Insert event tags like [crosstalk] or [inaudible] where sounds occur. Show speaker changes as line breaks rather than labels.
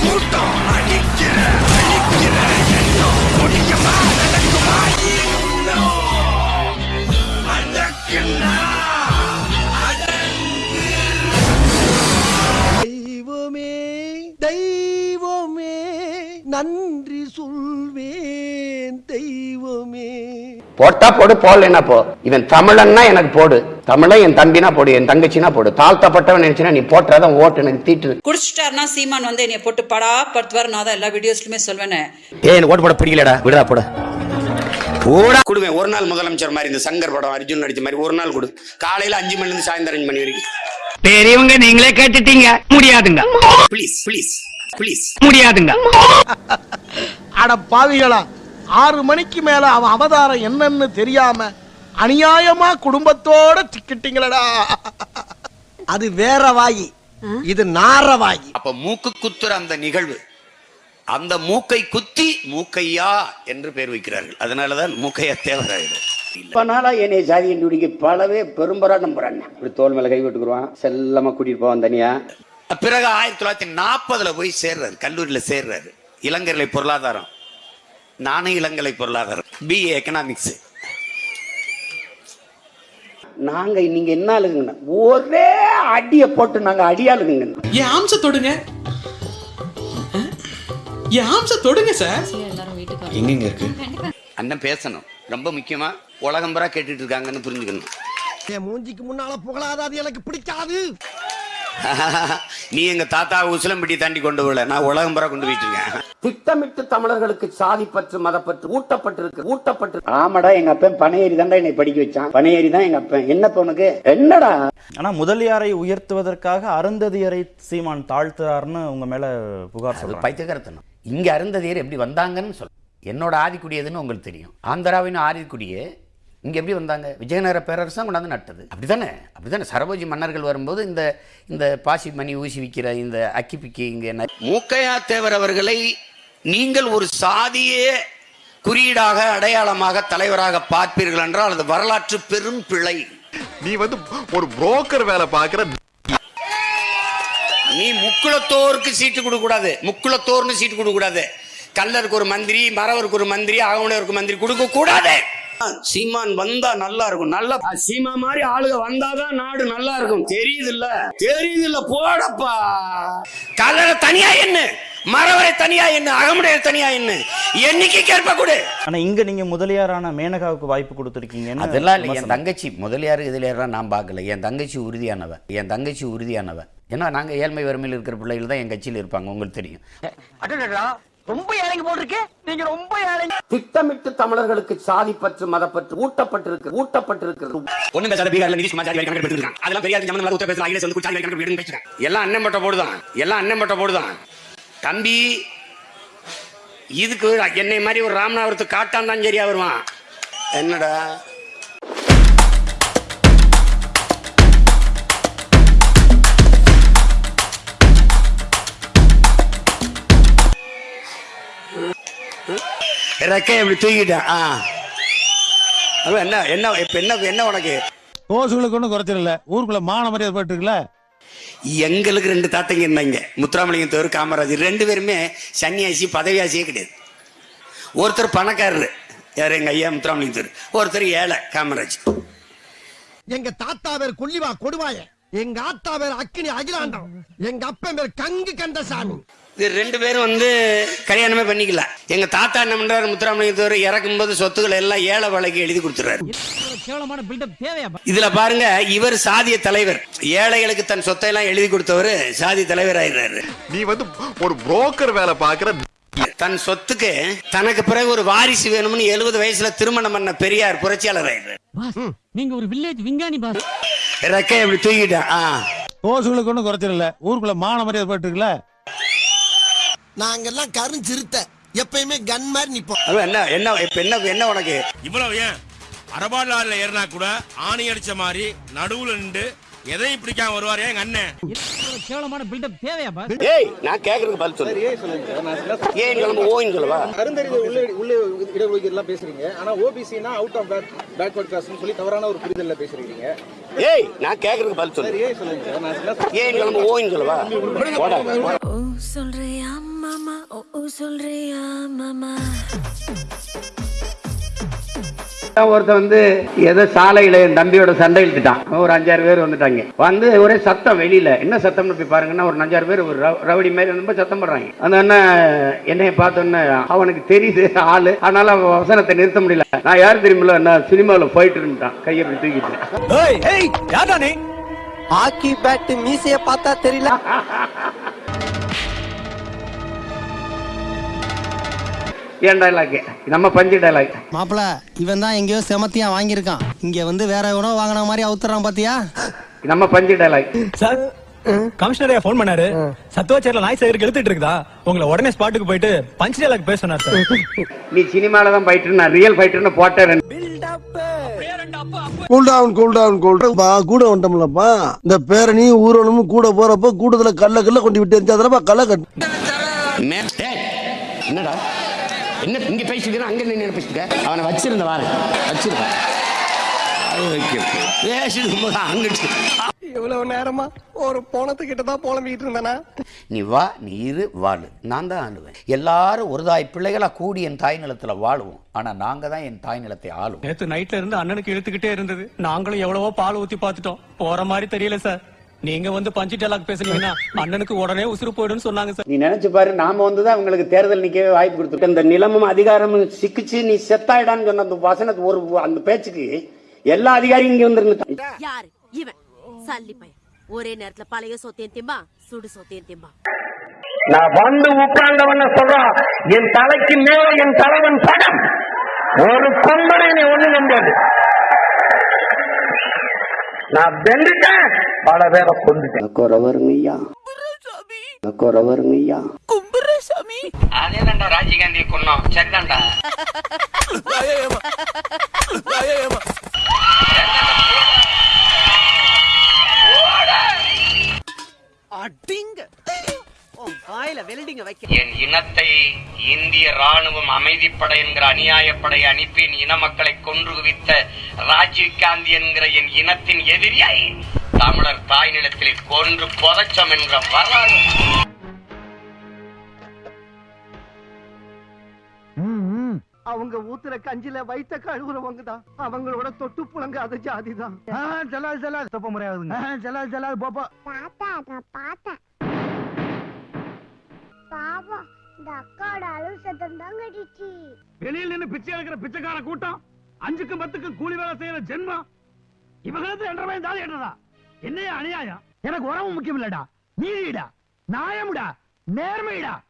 கூட்டம் அடிக்கிற அழிக்கிற எண்ணம் முடியுமா நடக்குமா இன்னும்
தெய்வமே தெய்வமே நன்றி சொல்வேன் தெய்வமே.
போட்டா போடு போடலைன்னா போ. இவன் தமிழன்னா எனக்கு போடு. தமிழன் என் தம்பினா போடு என் தங்கச்சினா போடு. தாழ்த்தப்பட்டவன் நினைச்சுனா நீ போட்டாதான் ஓட்டு எனக்கு தீட்டு.
குடிச்சிட்டாருன்னா சீமான் வந்து என்னைய போட்டு படா படுத்துவார் நான் தான் எல்லா வீடியோஸ்லுமே சொல்வேனே
ஏய் எனக்கு ஓட்டு போட பிடிக்கலடா. விடுடா போட. போடா. கொடுவேன். ஒரு நாள் முதலமைச்சர் மாதிரி இந்த சங்கர் படம் அர்ஜுன் நடிச்ச மாதிரி ஒரு நாள் கொடு. காலையில அஞ்சு மணில இருந்து சாயந்தரம் அஞ்சு மணி வரைக்கும்.
பெரியவங்க நீங்களே கேட்டுட்டீங்க. முடியாதுங்க.
ப்ளீஸ் ப்ளீஸ் ப்ளீஸ்
முடியாதுங்க.
அட பாவிகளா ஆறு மணிக்கு மேல அவன் அவதாரம் என்னன்னு தெரியாம அநியாயமா குடும்பத்தோட திக்கிட்டீங்களடா. அது வேற வாயி. இது நார வாயி.
அப்ப மூக்கு குத்துற அந்த நிகழ்வு. அந்த மூக்கை குத்தி மூக்கையா என்று பேர் வைக்கிறார்கள். அதனாலதான் மூக்கையா தேவராயிடும். இப்ப நாளா என்னை ஜாதி கண்டுபிடிக்க பலவே பெரும்பராட்டம் போறாங்க இப்படி தோல் மேல கை விட்டுக்குருவான். செல்லமா கூட்டிட்டு போவான் தனியா. பிறகு ஆயிரத்தி தொள்ளாயிரத்தி நாற்பதுல போய் சேர்றாரு. கல்லூரியில சேர்றாரு. இளங்கலை பொருளாதாரம். நானும் இளங்கலை பொருளாதாரம். பிஏ எக்கனாமிக்ஸ் நாங்க நீங்க என்ன ஆளுங்க ஒரே அடிய போட்டு நாங்க அடியாளுங்க
என் ஆம்ச தொடுங்க. என் ஆம்ச தொடுங்க சார்
எங்கெங்க இருக்கு?
அண்ணன் பேசணும். ரொம்ப முக்கியமா உலகம்பரா கேட்டுட்டு இருக்காங்கன்னு புரிஞ்சுக்கணும்.
என் மூஞ்சிக்கு முன்னால புகழாத அது எனக்கு பிடிக்காது.
நீ எங்க தாத்தா உசிலம்பட்டி தாண்டி கொண்டு போல. நான் உலகம்பரா கொண்டு போயிட்டு திட்டமிட்டு தமிழர்களுக்கு சாதி பற்று மதப்பற்று ஊட்டப்பட்டிருக்கு ஊட்டப்பட்டு ஆமாடா எங்க அப்பன் பனையேறி தான்டா என்னை படிக்க வச்சான். பனையேறி தான் எங்க அப்பன். என்னப்ப உனக்கு? என்னடா?
ஆனா முதலியாரை உயர்த்துவதற்காக அருந்ததியரை சீமான் தாழ்த்துறாருன்னு உங்க மேல புகார் சொல்றாங்க.
பைத்தியகரத்தனம் இங்க அருந்ததியர் எப்படி வந்தாங்கன்னு சொல்ல என்னோட ஆதிக்குடியதுன்னு உங்களுக்கு தெரியும். ஆந்திராவின் ஆதிக்குடியே இங்க எப்படி வந்தாங்க? விஜயநகர பேரரசம் கொண்டாந்து நட்டது. அப்படிதானே அப்படிதானே சரபோஜி மன்னர்கள் வரும்போது இந்த இந்த பாசி மணி ஊசி விற்கிற இந்த அக்கி பிக்கி இங்க மூக்கையா தேவர் அவர்களை நீங்கள் ஒரு சாதியே குறியீடாக அடையாளமாக தலைவராக பார்ப்பீர்கள் என்றால் அது வரலாற்று பெரும் பிழை.
நீ வந்து ஒரு புரோக்கர் வேலை பாக்குற
நீ முக்குளத்தோருக்கு சீட்டு கொடுக்க கூடாது. முக்குளத்தோர்னு சீட்டு கொடுக்க கூடாது. கல்லருக்கு ஒரு மந்திரி மறவருக்கு ஒரு மந்திரி அகவனருக்கு மந்திரி கொடுக்க கூடாது. சீமான் வந்தா நல்லா இருக்கும். நல்லா சீமா மாதிரி ஆளுக வந்தாதான் நாடு நல்லா இருக்கும். தெரியுது இல்ல தெரியுது இல்ல போடப்பா. கல்லற தனியா என்ன மறவரை தனியா என்ன அகமுடையர் தனியா என்ன எண்ணிக்கை கேட்ப கொடு.
ஆனா இங்க நீங்க முதலியாரான மேனகாவுக்கு வாய்ப்பு கொடுத்துருக்கீங்கன்னு
அதெல்லாம் இல்லை. என். தங்கச்சி முதலியார் இதில் நான் பார்க்கல. என் தங்கச்சி உறுதியானவ என் தங்கச்சி உறுதியானவ ஏன்னா நாங்கள் ஏழ்மை வறுமையில் இருக்கிற பிள்ளைகள் தான் என் கட்சியில் இருப்பாங்க. உங்களுக்கு தெரியும்.
ரொம்ப ஏழைங்க போட்டிருக்கே. நீங்க ரொம்ப ஏழைங்க
திட்டமிட்டு தமிழர்களுக்கு சாதி பற்று மதப்பற்று ஊட்டப்பட்டிருக்கு ஊட்டப்பட்டிருக்கிறது ஒண்ணு பேசாத பீகார்ல நிதிஷ்குமார் ஜாதி கணக்கு எடுத்துருக்காங்க. அதெல்லாம் பெரியார் ஜமன் உத்தர பேசுறாங்க அகிலேஷ் வந்து ஜாதி கணக்கு எடுத்து பேசுறாங்க எல்லாம் அண்ணன் பட்ட போடுதான். எல்லாம் அண்ணன் பட்ட போடுதான். தம்பி இதுக்கு என்னை மாதிரி ஒரு ராமநாதபுரத்து காட்டான் தான் சரியா வருவான். என்னடா? ரெக்கை அப்படி தூக்கிட்டேன். ஆ. அவன் என்ன என்ன இப்ப என்ன என்ன உனக்கு?
ஓசுகளுக்கு ஒன்றும் குறைச்சிடல. ஊருக்குள்ள மான மரியாதை போட்டுருக்குல்ல
எங்களுக்கு ரெண்டு தாத்தங்க இருந்தாங்க. முத்துராமலிங்கம் தவிர காமராஜர் ரெண்டு பேருமே சன்னியாசி பதவியாசியே கிடையாது. ஒருத்தர் பணக்காரரு. யார்? எங்க ஐயா முத்துராமலிங்கம் தவிர ஒருத்தர் ஏழை காமராஜ்.
எங்க தாத்தா பேர் கொல்லிவா கொடுவாய. எங்க ஆத்தா பேர் அக்கினி அகிலாண்டம். எங்க அப்பன் பேர் கங்கு கந்தசாமி.
இது ரெண்டு பேரும் வந்து கல்யாணமே பண்ணிக்கல. எங்க தாத்தா என்ன பண்றாரு முத்துராமலிங்கம் தவிர இறக்கும்போது சொத்துக்களை எல்லாம் ஏழை வேலைக்கு எழுதி கொடுத்துறாரு இதுல பாருங்க இவர் சாதிய தலைவர். ஏழைகளுக்கு தன் சொத்தை எல்லாம் எழுதி கொடுத்தவர் சாதி தலைவர் ஆயிடுறாரு
நீ வந்து ஒரு புரோக்கர் வேலை பாக்குற
தன் சொத்துக்கு தனக்கு பிறகு ஒரு வாரிசு வேணும்னு எழுபது வயசுல திருமணம் பண்ண பெரியார் புரட்சியாளர் ஆயிடுறாரு
நீங்க ஒரு வில்லேஜ் விஞ்ஞானி பாஸ்.
ரெக்கை அப்படி தூக்கிட்டேன். ஆ.
ஓசுகளுக்கு ஒன்றும் குறைச்சிடல. ஊருக்குள்ள மான மரியாதை போட்டுருக்குல்ல
நாங்கெல்லாம் கருஞ்சிருத்த. எப்பயுமே கன் மாதிரி நிப்போம்.
என்ன என்ன இப்ப என்ன என்ன உனக்கு?
இவ்வளவு ஏன்? அரபாடுல ஏறினா கூட ஆணி அடிச்ச மாதிரி நடுவுல நின்று எதையும் பிடிக்காம வருவாரு எங்க அண்ணன்
கேவலமான பில்டப் தேவையா பாஸ்?
ஏய் நான் கேக்குறதுக்கு பதில் சொல்லு. ஏன் கிளம்ப ஓயின் சொல்லவா?
அருந்தறிவு உள்ள உள்ள இடஒதுக்கீடு எல்லாம் பேசுறீங்க. ஆனா ஓபிசினா அவுட் ஆஃப் பேக் பேக்வர்ட் கிளாஸ்னு சொல்லி தவறான ஒரு புரிதல்ல பேசுறீங்க.
ஏய் நான் கேக்குறதுக்கு பதில் சொல்லு.
ஏன் சொல்லுங்க
ஏன் கிளம்ப ஓயின் சொல்லவா? போடா.
ஓ சொல்றியா மாமா ஓ ஓ சொல்றியா மாமா
ஒருத்தன் வந்து ஏதோ சாலையில என் தம்பியோட சண்டை இழுத்துட்டான் ஒரு அஞ்சாறு பேர் வந்துட்டாங்க. வந்து ஒரே சத்தம் வெளியில. என்ன சத்தம்னு போய் பாருங்கன்னா ஒரு அஞ்சாறு பேர் ஒரு ரவ- ரவுடி மாதிரி ரொம்ப சத்தம் போடுறாங்க. அந்த அண்ணன் என்னைய பார்த்தோன்னே அவனுக்கு தெரியுது ஆளு. அதனால அவன் வசனத்தை நிறுத்த முடியல. நான் யார் தெரியுமில்ல நான் சினிமாவில் போயிட்டு இருந்துட்டான். கையை இப்படி தூக்கிட்டு.
ஹாக்கி பேட் மீசைய பார்த்தா தெரியல. [laughs]
ஏன் டைலாக் நம்ம பஞ்சு டைலாக்
மாப்பிள இவன் தான் எங்கேயோ செமத்தியா வாங்கியிருக்கான். இங்க வந்து வேற எவனோ வாங்கின மாதிரி அவுத்துறான் பாத்தியா?
நம்ம பஞ்சு டைலாக்
சார் கமிஷனரே ஃபோன் பண்ணாரு. சத்துவாச்சேரியில நாய் சேகருக்கு எழுத்துட்டு இருக்குதா? உங்களை உடனே ஸ்பாட்டுக்கு போயிட்டு பஞ்ச் டேலாக் பேச சொன்னார் சார்.
நீ சினிமால தான் ஃபைட்டர் நான் ரியல் ஃபைட்டர்னு போட்டேன்.
Cool down cool down cool down கூட வந்துட்டோம்லப்பா. இந்த பேரணி ஊர்வலமும் கூட போறப்ப கூட்டத்துல கல்ல கல்ல கொண்டு விட்டு எரிஞ்சாதனப்பா கல்ல கட்டு.
என்னடா? என்ன இங்க பேசிக்கிறேன் அங்க நின்று பேசிக்க அவனை வச்சிருந்த வாரு. வச்சிருக்கேன் பேசிட்டு
இவ்வளவு நேரமா ஒரு போனத்துக்கிட்ட தான் புலம்பிட்டு இருந்தானா?
நீ வா நீ இரு வாழு. நான் தான் ஆளுவேன். எல்லாரும் ஒரு தாய் பிள்ளைகளா கூடி என் தாய் நிலத்துல வாழுவோம். ஆனா நாங்க தான் என் தாய் நிலத்தை ஆளுவோம்.
நேத்து நைட்ல இருந்து அண்ணனுக்கு இழுத்துக்கிட்டே இருந்தது. நாங்களும் எவ்வளவோ பால் ஊத்தி பார்த்துட்டோம். போற மாதிரி தெரியல சார். நீங்க வந்து பஞ்சு டேலாக் பேசுனீங்கன்னா அண்ணனுக்கு உடனே உசுறு போயிடும்னு சொன்னாங்க சார்.
நீ நினைச்சு பாரு நாம வந்து தான் உங்களுக்கு தேர்தல் நிக்கவே வாய்ப்பு கொடுத்துருக்கோம். இந்த நிலமும் அதிகாரமும் சிக்கிச்சு நீ செத்தாயிடான்னு சொன்ன அந்த வசனத்து ஒரு அந்த பேச்சுக்கு எல்லா அதிகாரியும் இங்க வந்துருந்துட்டான்
யாரு? இவன். சல்லி பையன். ஒரே நேரத்துல பழைய சொத்தையும் திம்பா சுடு சொத்தையும் திம்பா.
நான் வந்து உட்கார்ந்தவன சொல்றான் என் தலைக்கு மேல என் தலைவன் படம். ஒரு கொம்பனை நீ ஒண்ணு நம்பாது. நான் வெந்துட்டேன் பல பேரை கொண்டுட்டேன் குறவருங்கய்யா குறவருங்கய்யா
அதேதான்டா ராஜீவ்காந்தி என் இனத்தை இந்திய ராணுவம் அமைதிப்படை என்கிற அநியாயப்படை அனுப்பி என் இன மக்களை கொன்று குவித்த ராஜீவ் காந்தி என்கிற என் இனத்தின் எதிரியை தமிழர் தாய் நிலத்திலே கொன்று புதைச்சம் என்கிற வரலாறு.
அவங்க ஊத்துற கஞ்சில வைத்த கழுவுறவங்க தான். அவங்களோட தொட்டு புழங்காத ஜாதி தான். ஜலால் ஜலால் தப்ப முறையாகுதுங்க ஜலால் ஜலால் போப்பா.
தாத்தா நான் பார்த்தேன். பாவம் இந்த அக்காவோட அழுவு சத்தம் தான் கட்டிச்சு.
வெளியில் நின்று பிச்சை எடுக்கிற பிச்சைக்கார கூட்டம் அஞ்சுக்கும் பத்துக்கும் கூலி வேலை செய்யற ஜென்மம். இவங்களுக்கு என்ற வயது தாலி கட்டுறதா என்னையா அநியாயம்? எனக்கு உறவு முக்கியம் இல்லடா நீதிடா நியாயம்டா. நேர்மைடா.